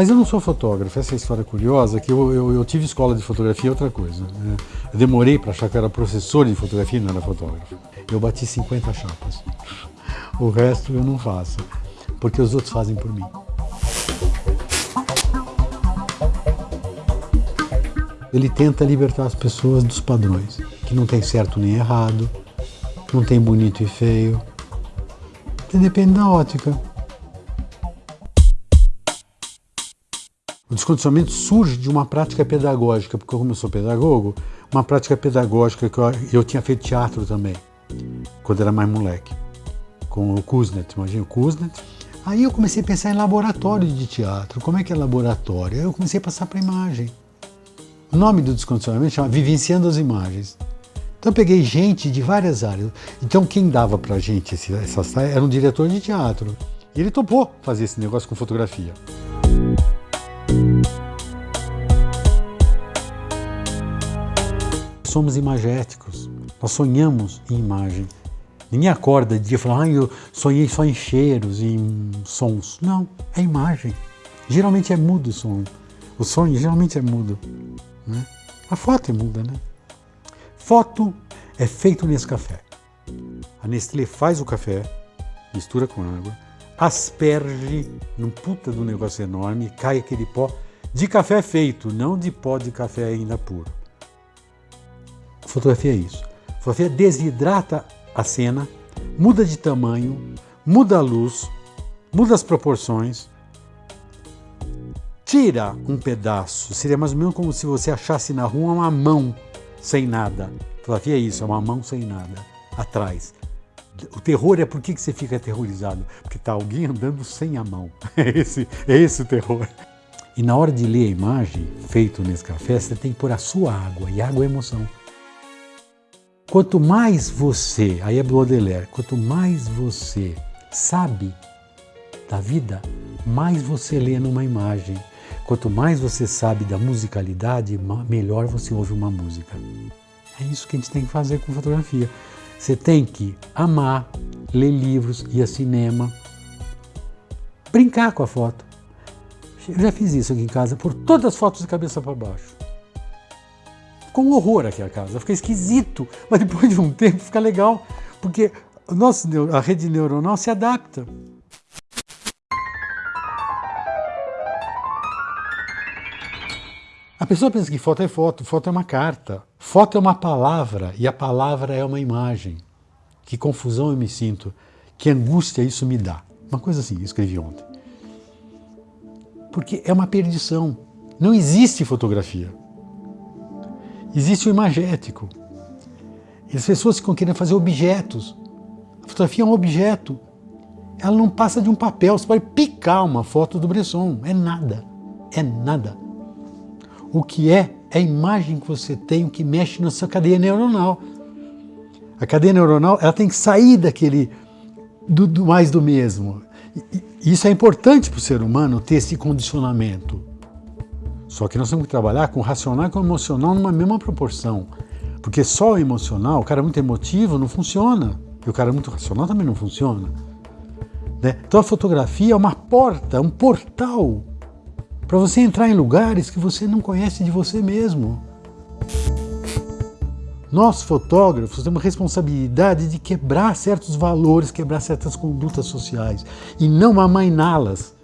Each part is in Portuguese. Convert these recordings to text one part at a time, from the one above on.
Mas eu não sou fotógrafo, essa é a história curiosa, que eu, eu, eu tive escola de fotografia é outra coisa. Né? Eu demorei para achar que eu era professor de fotografia e não era fotógrafo. Eu bati 50 chapas. O resto eu não faço, porque os outros fazem por mim. Ele tenta libertar as pessoas dos padrões, que não tem certo nem errado, não tem bonito e feio. Depende da ótica. O descondicionamento surge de uma prática pedagógica, porque como eu sou pedagogo, uma prática pedagógica que eu, eu tinha feito teatro também, quando era mais moleque, com o Kuznets, imagina o Kuznets. Aí eu comecei a pensar em laboratório de teatro, como é que é laboratório? Aí eu comecei a passar para imagem. O nome do descondicionamento chama Vivenciando as Imagens. Então eu peguei gente de várias áreas. Então quem dava pra gente essas era um diretor de teatro. E ele topou fazer esse negócio com fotografia. Somos imagéticos, nós sonhamos em imagem. Ninguém acorda de dia e fala, ah, eu sonhei só em cheiros, em sons. Não, é imagem. Geralmente é mudo o som. O sonho geralmente é mudo. Né? A foto é muda, né? Foto é feito nesse café. A Nestlé faz o café, mistura com água, asperge num puta do negócio enorme, cai aquele pó de café feito, não de pó de café ainda puro. Fotografia é isso. Fotografia desidrata a cena, muda de tamanho, muda a luz, muda as proporções, tira um pedaço. Seria mais ou menos como se você achasse na rua uma mão sem nada. Fotografia é isso, é uma mão sem nada, atrás. O terror é por que você fica aterrorizado? Porque está alguém andando sem a mão. É esse, é esse o terror. E na hora de ler a imagem, feito nesse café, você tem que pôr a sua água, e água é emoção. Quanto mais você, aí é Baudelaire, quanto mais você sabe da vida, mais você lê numa imagem. Quanto mais você sabe da musicalidade, melhor você ouve uma música. É isso que a gente tem que fazer com fotografia. Você tem que amar, ler livros, ir a cinema, brincar com a foto. Eu já fiz isso aqui em casa, por todas as fotos de cabeça para baixo. Ficou um horror aqui a casa, fica esquisito, mas depois de um tempo fica legal, porque o nosso, a rede neuronal se adapta. A pessoa pensa que foto é foto, foto é uma carta, foto é uma palavra e a palavra é uma imagem. Que confusão eu me sinto, que angústia isso me dá. Uma coisa assim, escrevi ontem. Porque é uma perdição. Não existe fotografia. Existe o imagético. E as pessoas ficam querendo fazer objetos. A fotografia é um objeto. Ela não passa de um papel. Você pode picar uma foto do Bresson. É nada. É nada. O que é, é a imagem que você tem, o que mexe na sua cadeia neuronal. A cadeia neuronal ela tem que sair daquele do, do mais do mesmo. E, isso é importante para o ser humano ter esse condicionamento. Só que nós temos que trabalhar com o racional e com o emocional numa mesma proporção. Porque só o emocional, o cara muito emotivo, não funciona. E o cara muito racional também não funciona. Né? Então a fotografia é uma porta, um portal para você entrar em lugares que você não conhece de você mesmo. Nós, fotógrafos, temos a responsabilidade de quebrar certos valores, quebrar certas condutas sociais e não amainá-las.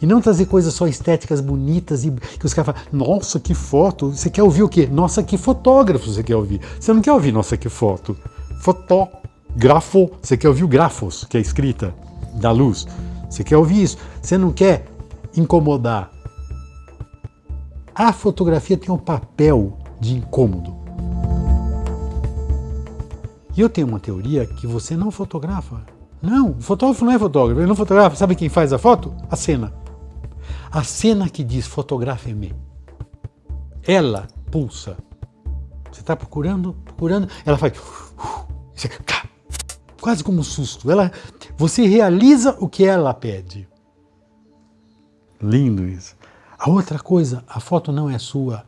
E não trazer coisas só estéticas bonitas e que os caras falam, nossa, que foto. Você quer ouvir o quê? Nossa, que fotógrafo você quer ouvir. Você não quer ouvir, nossa, que foto. Fotógrafo. Você quer ouvir o grafos, que é a escrita da luz. Você quer ouvir isso. Você não quer incomodar. A fotografia tem um papel de incômodo. E eu tenho uma teoria que você não fotografa. Não, o fotógrafo não é fotógrafo, ele não fotografa. Sabe quem faz a foto? A cena. A cena que diz fotografe-me, ela pulsa. Você está procurando, procurando, ela faz quase como um susto. Ela, você realiza o que ela pede. Lindo isso. A outra coisa, a foto não é sua.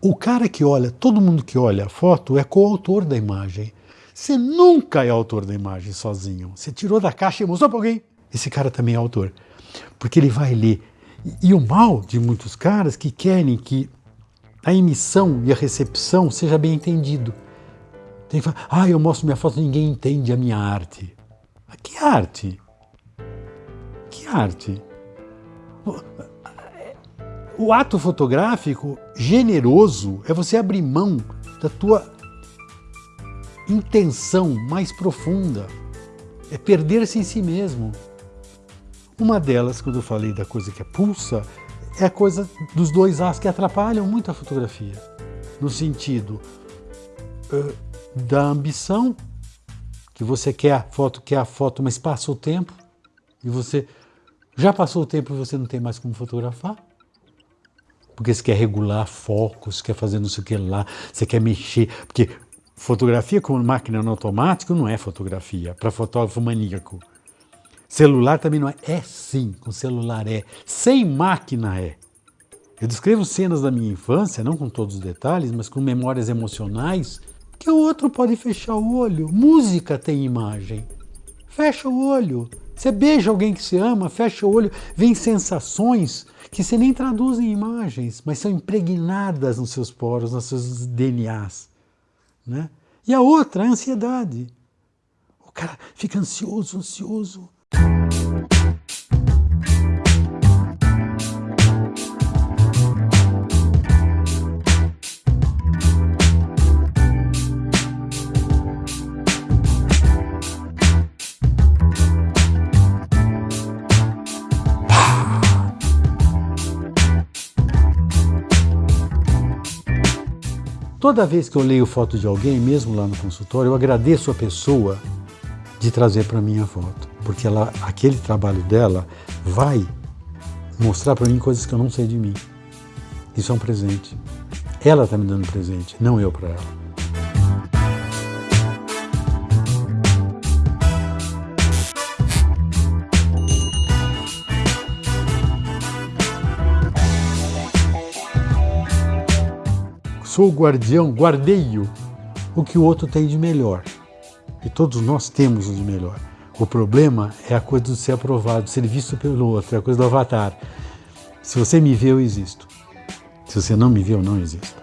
O cara que olha, todo mundo que olha a foto é coautor da imagem. Você nunca é autor da imagem sozinho. Você tirou da caixa e mostrou para alguém. Esse cara também é autor. Porque ele vai ler E, o mal de muitos caras que querem que a emissão e a recepção seja bem entendido. Tem que falar, ah, eu mostro minha foto, ninguém entende a minha arte. Que arte? Que arte? O ato fotográfico generoso é você abrir mão da tua intenção mais profunda. É perder-se em si mesmo. Uma delas, quando eu falei da coisa que é pulsa, é a coisa dos dois as que atrapalham muito a fotografia. No sentido uh, da ambição, que você quer a foto, quer a foto, mas passa o tempo e você já passou o tempo e você não tem mais como fotografar. Porque você quer regular focos, quer fazer não sei o que lá, você quer mexer. Porque fotografia com máquina no automático não é fotografia, para fotógrafo maníaco. Celular também não é. É sim, com celular é. Sem máquina é. Eu descrevo cenas da minha infância, não com todos os detalhes, mas com memórias emocionais, que o outro pode fechar o olho. Música tem imagem. Fecha o olho. Você beija alguém que se ama, fecha o olho, vem sensações que você nem traduz em imagens, mas são impregnadas nos seus poros, nos seus DNAs. Né? E a outra, a ansiedade. O cara fica ansioso, ansioso, Toda vez que eu leio foto de alguém, mesmo lá no consultório, eu agradeço a pessoa de trazer para mim a foto, porque ela, aquele trabalho dela vai mostrar para mim coisas que eu não sei de mim. Isso é um presente. Ela está me dando presente, não eu para ela. Sou guardião, guardeio o que o outro tem de melhor. E todos nós temos o de melhor. O problema é a coisa de ser aprovado, ser visto pelo outro, é a coisa do avatar. Se você me vê, eu existo. Se você não me vê, eu não existo.